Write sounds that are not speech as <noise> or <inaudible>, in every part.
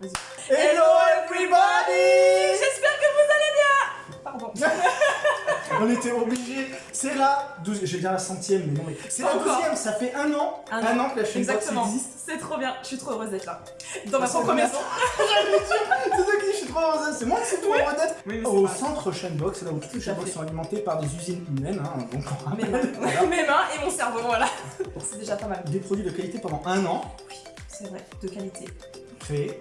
Hello everybody J'espère que vous allez bien Pardon. <laughs> On était obligés, c'est la 12 je vais dire la centième, mais non, mais c'est la douzième, ça fait un an, Un un, an. an que la chaîne Exactement. existe. C'est trop bien. Je suis trop heureuse d'être là. Dans ma propre maison. <laughs> C'est qui, je suis trop heureuse, c'est moi qui suis trop Oui. heureux d'être Oui, au centre Chainbox, là où toutes les fait. sont alimentées par des usines humaines, hein, donc on Mes rappelle, mains. voilà. Mes mains et mon cerveau, voilà. <laughs> C'est déjà pas mal. des produits de qualité pendant un an, C'est vrai, de qualité. Créés,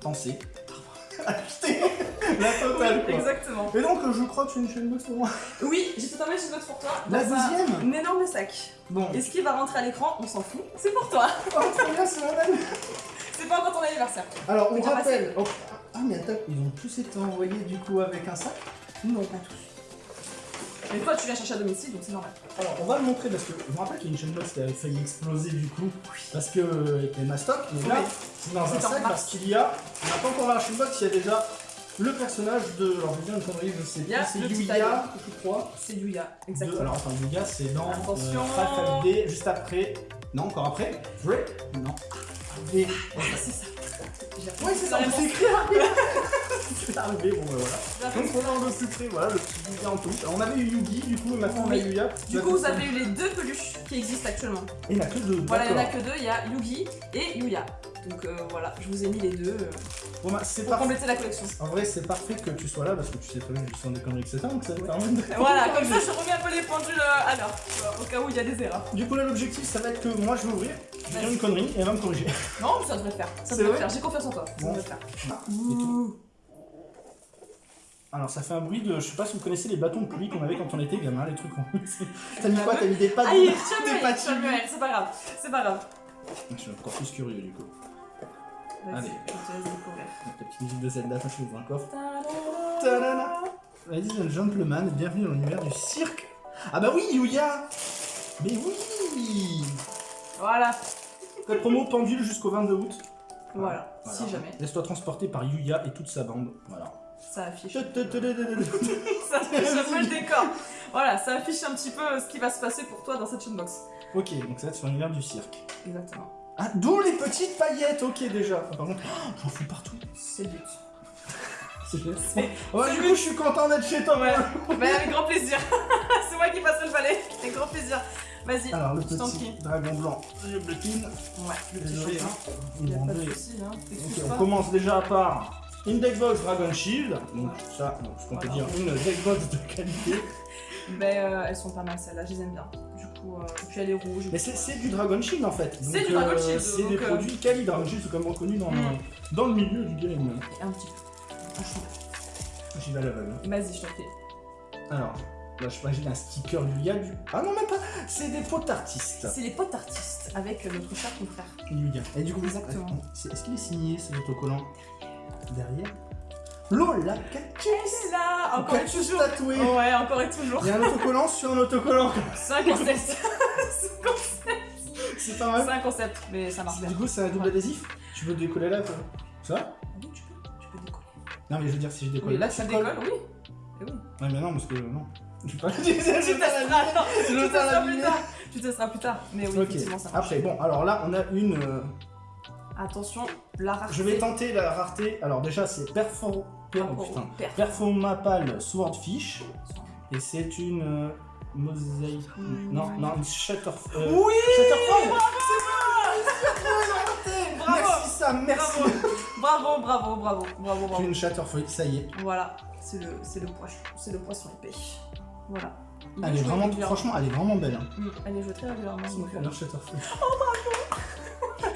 pensés, <laughs> achetés, la totale quoi. Exactement. Et donc, je crois que tu as une chaînebox pour moi. Oui, j'ai totalement une box pour toi. La un- deuxième Un énorme sac. Bon, Et ce qui va rentrer à l'écran, on s'en fout. C'est pour toi. oh, trop bien, c'est. <laughs> C'est pas encore ton anniversaire. Alors, on rappelle. oh, Ah, mais attends, ils ont tous été envoyés du coup avec un sac? Non, pas tous. Mais toi, tu viens chercher à domicile, donc c'est normal. Alors, on va le montrer parce que je me rappelle qu'il y a une chaîne box qui avait failli exploser du coup. Parce que euh, les mastoc, mais là, c'est dans un sac parce qu'il y a. On n'a pas encore la chaîne box, il y a déjà le personnage de. Alors, je vais dire une connerie, je sais c'est Yuya, je crois. C'est Yuya, De- exactement. alors, attends, Yuya, c'est dans Attention. euh, 5FD, juste après. Non, encore après. Vrai Non. Et. c'est ça. Oui, c'est ça, arrivé. <laughs> <laughs> C'est arrivé, bon, bah voilà. Donc voilà un peu plus près, voilà le petit Yuya en peluche. Alors on avait eu Yugi du coup, et maintenant on a. Yuya. Du coup, vous avez eu les deux peluches qui existent actuellement. Et il n'y en a que deux. Voilà, il n'y en a que deux, il y a Yugi et Yuya. Donc euh, voilà, je vous ai mis les deux euh, Bon, bah, pour parfait. compléter la collection. En vrai, c'est parfait que tu sois là parce que tu sais très bien que je suis en des conneries, etc. Donc ça te permet de. Voilà, comme ça <laughs> je remets un peu les pendules euh, à l'heure, au cas où il y a des erreurs. Du coup, là, l'objectif, ça va être que moi je vais ouvrir, je vais dire une connerie et elle va me corriger. <laughs> Non, ça devrait le faire. Ça devrait faire, j'ai confiance en toi. Ça devrait faire. Et tout. Alors, ça fait un bruit de. Je sais pas si vous connaissez les bâtons de pluie qu'on avait quand on était gamin, les trucs. <laughs> T'as mis quoi T'as mis des pattes Aïe, de- des pattes c'est pas grave, c'est pas grave. Je suis encore plus curieux du coup. Allez. je te laisse découvrir. Avec la petite musique de Zelda, un coffre. Tadam. Tadam. Ladies and gentlemen, bienvenue dans l'univers du cirque. Ah bah oui, Yuya Mais oui Voilà, Code promo pendule jusqu'au 22 août. voilà, Voilà. si jamais, Laisse-toi transporter par Yuya et toute sa bande. Voilà. ça affiche. Ok, <laughs> Ça affiche un peu le décor. Voilà, ça affiche un petit peu ce qui va se passer pour toi dans cette box. donc ça va être sur l'univers du cirque. Exactement. Ah, d'où les petites paillettes, ok déjà. Ah, par contre, oh, j'en fous partout. C'est but. <laughs> C'est- Ouais, du coup, je suis content d'être chez toi. Ouais, <laughs> bah, avec grand plaisir. <laughs> c'est moi qui passerai le balai. Avec grand plaisir. Vas-y. Alors, le petit dragon blanc, je. Ouais, le petit Désolé, chopin. hein. Il Ils a vont pas de enlever. soucis, hein. On pas. commence déjà par une Deckbox Dragon Shield. Donc ça, donc, ce qu'on peut dire une Deckbox de qualité. Ben, euh, elles sont pas mal celles-là, je les aime bien. Du coup, euh, puis elle est rouge. Mais c'est du Dragon Shield en fait. C'est du Dragon euh, Shield, C'est des euh, produits quali. Dragon Shield, c'est quand même reconnu dans, Mm. dans le milieu du game. Un petit peu. J'y vais à l'aveugle. Vas-y, je t'en prie. Alors, là je imagine un sticker Yuya du. Ah non, même pas C'est des potes artistes. C'est les potes artistes avec euh, notre cher confrère. Yuya. Et du coup, Exactement. est-ce qu'il est signé cet autocollant Derrière? Lola Cactus C'est là, encore et Cactus toujours. tatoué Ouais, encore et toujours. Il y a un autocollant sur un autocollant. 5 concepts. <laughs> C'est pas mal. C'est un concept, mais ça marche bien. Du coup, c'est un double adhésif. Tu peux décoller là, quoi. Ça? Va Oui, tu peux, tu peux décoller. Non, mais je veux dire, si je décolle Oui, là, là, ça décolle, oui. Et oui. Ouais, mais non, parce que non. Je vais pas le <laughs> Tu pas tu testeras plus tard. Tu testeras plus tard. Mais oui, effectivement, ça marche. après, bon, alors là, on a une. Attention, la rareté. Je vais tenter la rareté. Alors, déjà, c'est Perfor... Per... Par oh, putain. père. Perfumapal Swordfish. Et c'est une. euh, mosaïque. Non, non, une Shutter. euh, Oui Shutterfall Bravo Merci, Sam, merci Bravo, bravo, bravo, bravo, bravo. une Shatterfall, ça y est. Voilà, c'est le, c'est le poisson, c'est le poisson épais. Voilà. Il Elle est vraiment, franchement, elle est vraiment belle. Hein. Mm, Elle est jouée très régulièrement. C'est mon euh. Oh bravo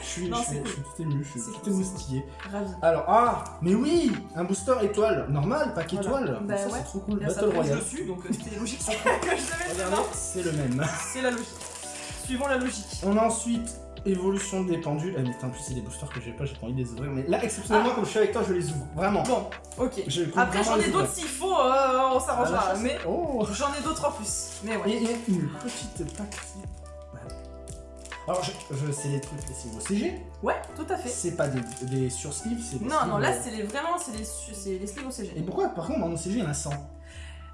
Je suis, Non, je suis, je suis tout ému, je suis tout émoustillé. Ravi. Alors, ah, mais oui, un booster étoile, normal, pas qu'étoile. Bah ça, ouais. c'est trop cool. Battle Royale. dessus, donc euh, c'était logique <laughs> que je devais le Regardez, dedans. c'est le même. C'est la logique. Suivons la logique. On a ensuite évolution des pendules. Ah, mais putain, en plus, c'est des boosters que j'ai pas, j'ai pas envie de les ouvrir. Mais là, exceptionnellement, comme je suis avec toi, je les ouvre. Vraiment. Bon, ok. Je Après, j'en ai d'autres s'il faut, euh, on s'arrangera. chasse. Mais Oh j'en ai d'autres en plus. Mais ouais. Et, et une petite paquet. Alors, je, je c'est les trucs, c'est vos CG. Ouais, tout à fait. C'est pas des, des sursleeves, c'est des Non, non, là, euh, c'est les, vraiment, c'est les, les sleeves au Et pourquoi, par contre, dans mon CG, il y en a 100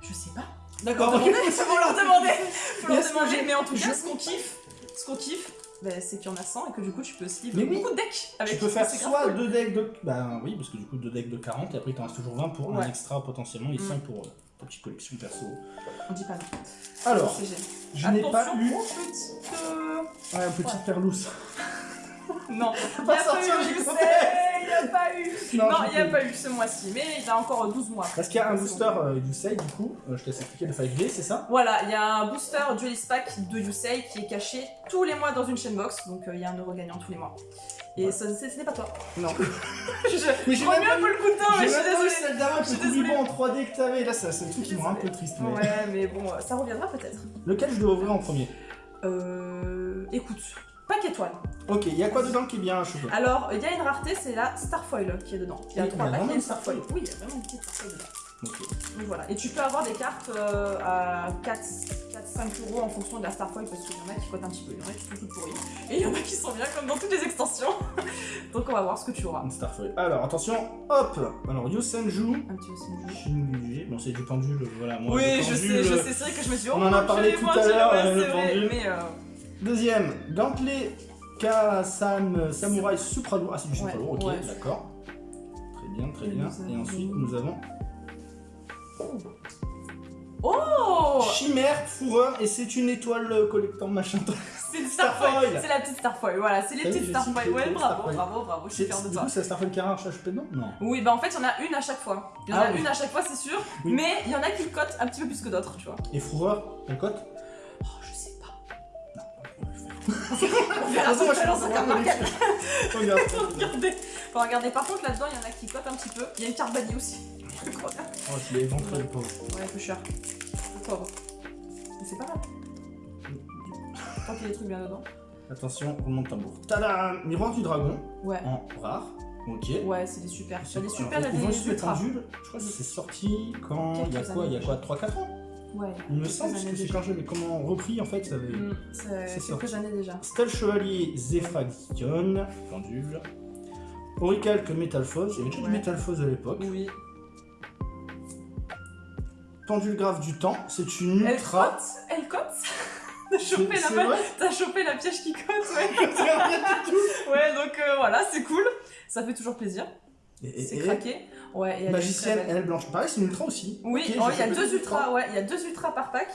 Je sais pas. D'accord, Faut leur demander, faut leur demander. <laughs> Faut leur mais en tout cas, ce qu'on kiffe, ce qu'on kiffe, bah, c'est qu'il y en a 100 et que du coup tu peux livrer oui. beaucoup de decks avec Tu peux faire soit cool. deux decks de. Bah oui, parce que du coup, deux decks de 40 et après, il t'en reste toujours 20 pour un extra potentiellement et Mm. 100 pour euh, ta petite collection perso. On dit pas non. Alors, je n'ai pas eu. euh, Ouais, un petit Ouais. perlousse. Non, <laughs> pas sortir du je contexte. Il n'y a pas eu. Non, il n'y a pas eu ce mois-ci, mais il a encore 12 mois. Parce qu'il y a un booster euh, Yusei, du coup, euh, je te laisse expliquer de 5V, c'est ça? Voilà, il y a un booster Duelist Pack de Yusei qui est caché tous les mois dans une chaîne box, donc euh, il y a un euro gagnant tous les mois. Et Ouais. ça, c'est- ce n'est pas toi. Non. <laughs> je Mais j'ai prends mieux un peu le coup de temps, mais je suis désolée. celle d'avant le. Kouliban en 3D que t'avais. Là, c'est le truc qui me rend un peu triste. mais- Ouais, mais bon, ça reviendra peut-être. Lequel je dois ouvrir en premier? Euh. Écoute, pack étoile. Ok, il y a quoi dedans qui est bien achevé Alors, il y a une rareté, c'est la Starfoil qui est dedans. Il y a trois une une Starfoil. Oui, il y a vraiment une petite Starfoil dedans. Donc voilà. Et tu peux avoir des cartes euh, à 4-5 euros en fonction de la Starfoil parce qu'il y en a qui coûtent un petit peu, il y en a qui sont toutes pourries. Et il y en a qui sont bien comme dans toutes les extensions. <laughs> Donc on va voir ce que tu auras. Une Starfoil. Alors, attention, hop Alors, Yosenju. Un petit. Shinguji. Bon, c'est du pendule, voilà. Moi, Oui, je sais, je sais, c'est vrai que je me suis dit, on oh, en a parlé tout à l'heure, ouais, euh. Mais euh, Deuxième, gantelet Kasan Samurai Supralo. Ah, c'est du Ouais, Supralo, ok, ouais. d'accord. Très bien, très bien. Et ensuite, nous avons Oh Chimère, Fourreur, et c'est une étoile euh, collectant machin. <laughs> C'est une Starfoil. C'est la petite Starfoil, voilà, c'est les petites Starfoil. Ouais, bravo, bravo, bravo, je suis fière de Du toi. coup, c'est la Starfoil qui dedans? Non. Oui, bah en fait, il y en a une à chaque fois. Il y en Ah a une à chaque fois, c'est sûr. Mais il y en a qui cotent un petit peu plus que d'autres, tu vois. Et Fourreur, elle cote? On verra toute façon, Regarde. <laughs> Regardez. Regarder. Par contre, là-dedans, il y en a qui cotent un petit peu. Il y a une carte bannie aussi. <laughs> Oh, je l'ai éventré, le pauvre. Ouais, un peu cher. Pauvre. Mais c'est pas grave. <laughs> Tant qu'il y a des trucs bien dedans. Attention, roulement de tambour. Tada Miroir du dragon, Ouais. en rare. Ok. Ouais, c'est des super. Y a des super, vont des ultras. pendules. Je crois que c'est sorti quand. Il y a quoi? Il y a quoi? 3-4 ans? Ouais. Il me semble, parce que c'est quand j'avais comment repris en fait, ça avait. Mm, C'est quelques années déjà. Stèle Chevalier Zephagion, pendule. Auricalque Métalphose, il y avait déjà Ouais. du Métalphose à l'époque. Oui. Pendule grave du temps, c'est une Elle ultra. cote? Elle cote? <laughs> T'as chopé, la... chopé la piège qui cote, ouais. <laughs> C'est rien du tout. ouais, donc euh, voilà, c'est cool. Ça fait toujours plaisir. C'est craqué. Ouais, et elle est Magicienne, elle blanche. Pareil, c'est une ultra aussi. Oui, oh, il y a deux ultras, ouais, il y a deux ultras par pack.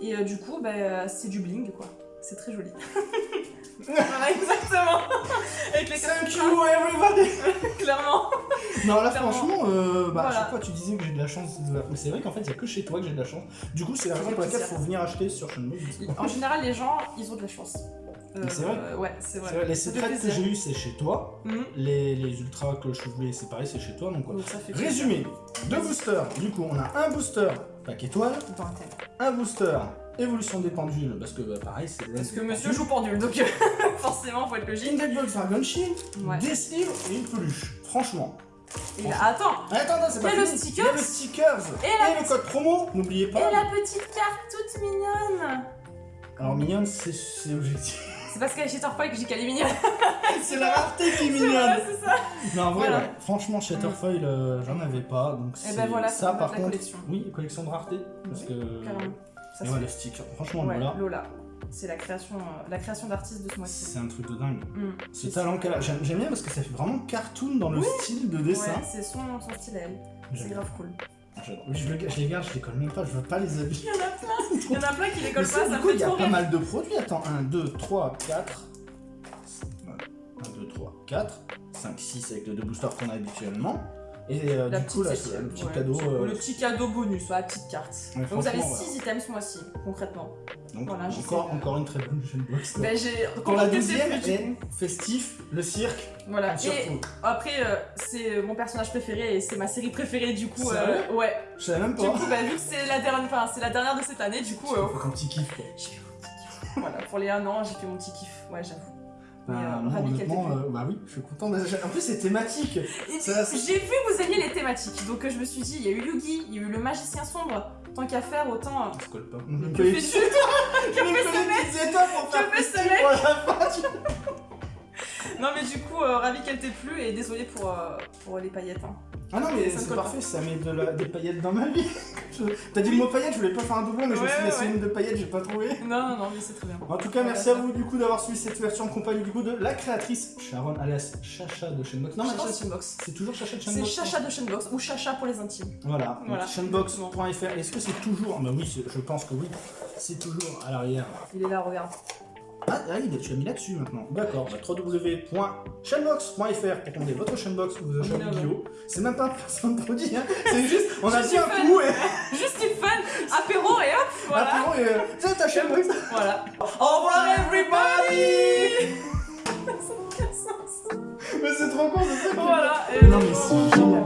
Et euh, du coup, bah, c'est du bling, quoi. C'est très joli. <laughs> voilà, exactement. Avec les quatre Thank you everybody <laughs> clairement. Non là Clairement. franchement, euh, bah, à chaque fois tu disais que j'ai de la chance, mais c'est vrai qu'en fait il y a que chez toi que j'ai de la chance. Du coup c'est la raison pour laquelle il faut venir acheter sur Shenmue. En général, les gens, ils ont de la chance. Euh, c'est vrai. euh, Ouais, c'est vrai. Les secrets que j'ai eu c'est chez toi, Mhm. les, les ultras que je voulais c'est pareil c'est chez toi donc quoi. Donc ça fait plaisir. Résumé, deux boosters, du coup on a un booster pack étoile, un booster évolution des pendules parce que bah, pareil c'est Parce que monsieur joue pendule, donc euh, <laughs> forcément, faut être logique. Index Dragon Shield, Ouais. des livres et une peluche. Franchement. Et là, attends, Attends, attends, c'est pas a le stickers. Le Et le code promo, n'oubliez pas. et la petite carte toute mignonne. Alors mignonne, c'est objectif. C'est parce qu'elle est chez Torfoy que j'ai qu'elle est mignonne. c'est la rareté qui est mignonne. c'est ça. Non, en vrai, Voilà. ouais. franchement, Shatterfoil, euh, j'en avais pas, donc Et c'est ben voilà, ça ça par contre. collection. Oui, collection de rareté, parce Oui, que. Carrément. Ça Et ouais, le sticker, franchement, Ouais, voilà, Lola. C'est la création, euh, la création d'artiste de ce mois-ci. c'est un truc de dingue. Mm. Ce C'est talent qu'elle a, j'aime bien parce que ça fait vraiment cartoon dans le Oui. style de dessin. Ouais, c'est son, son style à elle. C'est grave cool. je, je les garde, je les colle même pas, je veux pas les habiller. Il y en a plein. Il y en a plein qui les Mais collent ça, pas, ça coup, me il y fait a pas rire. mal de produits. Attends, 1, 2, 3, 4. 1, 2, 3, 4. 5, 6 avec les deux boosters qu'on a habituellement. Et euh, du coup, là, le petit ouais. cadeau. euh, Le petit cadeau bonus, la petite carte. Ouais, Donc vous avez franchement, 6 items ce mois-ci, concrètement. Donc, voilà, encore, encore une très bonne chaîne box. Ben j'ai. Pour la deuxième, plus, du festif, le cirque, Voilà. Et après, euh, c'est mon personnage préféré et c'est ma série préférée, du coup. Euh, ouais. Je savais même Du pas. coup, bah, vu que c'est la dernière, enfin, c'est la dernière de cette année, du coup, euh, Faut un petit kiff. Quoi. j'ai fait mon petit kiff. <laughs> Voilà, pour les 1 an, j'ai fait mon petit kiff. Ouais, j'avoue. Bah, euh, qu'elle honnêtement, euh, bah oui, je suis content. j'ai- En plus, c'est thématique. J'ai vu que vous aimiez les thématiques, donc je me suis dit, il y a eu Yugi, il y a eu le magicien sombre. Tant qu'à faire, autant. euh, On se colle pas. Que Que fais-tu des petites étapes pour Que faire pour la fin. <laughs> Non, mais du coup, euh, ravi qu'elle t'ait plu et désolé pour, euh, pour les paillettes. hein. Ah non, mais c'est parfait, ça met de la- des paillettes dans ma vie. <laughs> T'as dit le mot paillettes, je voulais pas faire un doublon, mais je me suis Ouais, dit, la ouais. synonyme de paillettes, j'ai pas trouvé. <laughs> Non, non, non, mais c'est très bien. En tout cas, merci à vous du coup d'avoir suivi cette version en compagnie du coup de la créatrice Sharon alias Chacha de Chainbox. Non, Chacha Chainbox. c'est toujours Chacha de C'est Chainbox. Chacha de Chainbox ou Chacha pour les intimes. Voilà, Voilà. chainbox.fr. Est-ce que c'est toujours. Bah oui, c'est- je pense que oui. C'est toujours à l'arrière. Il est là, regarde. Ah, ah il est, tu as mis là-dessus maintenant. D'accord, bah, www.chainbox.fr pour commander votre chainbox ou vos achats On est là, bio. C'est même pas un de produit, hein. c'est juste, on a Juste dit un fun. coup et. <laughs> Juste une fun, apéro et hop, voilà. Apéro et. euh, C'est ta chainbox Voilà. Au revoir, everybody <laughs> Mais c'est trop con, c'est ça Voilà. et- Non, mais c'est génial.